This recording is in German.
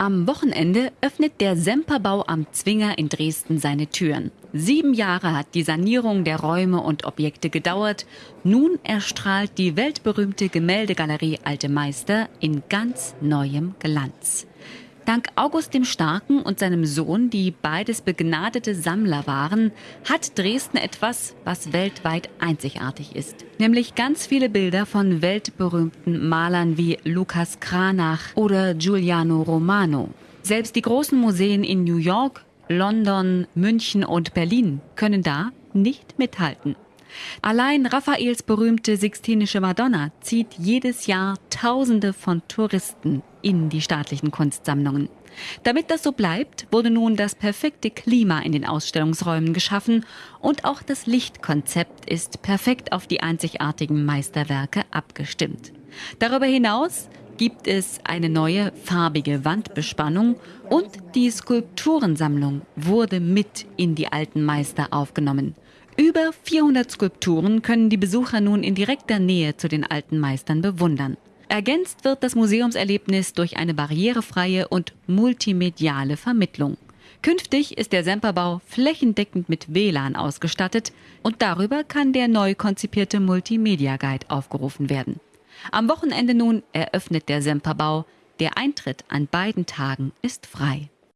Am Wochenende öffnet der Semperbau am Zwinger in Dresden seine Türen. Sieben Jahre hat die Sanierung der Räume und Objekte gedauert. Nun erstrahlt die weltberühmte Gemäldegalerie Alte Meister in ganz neuem Glanz. Dank August dem Starken und seinem Sohn, die beides begnadete Sammler waren, hat Dresden etwas, was weltweit einzigartig ist. Nämlich ganz viele Bilder von weltberühmten Malern wie Lukas Cranach oder Giuliano Romano. Selbst die großen Museen in New York, London, München und Berlin können da nicht mithalten. Allein Raffaels berühmte Sixtinische Madonna zieht jedes Jahr Tausende von Touristen in die staatlichen Kunstsammlungen. Damit das so bleibt, wurde nun das perfekte Klima in den Ausstellungsräumen geschaffen und auch das Lichtkonzept ist perfekt auf die einzigartigen Meisterwerke abgestimmt. Darüber hinaus gibt es eine neue farbige Wandbespannung und die Skulpturensammlung wurde mit in die alten Meister aufgenommen. Über 400 Skulpturen können die Besucher nun in direkter Nähe zu den alten Meistern bewundern. Ergänzt wird das Museumserlebnis durch eine barrierefreie und multimediale Vermittlung. Künftig ist der Semperbau flächendeckend mit WLAN ausgestattet und darüber kann der neu konzipierte Multimedia Guide aufgerufen werden. Am Wochenende nun eröffnet der Semperbau. Der Eintritt an beiden Tagen ist frei.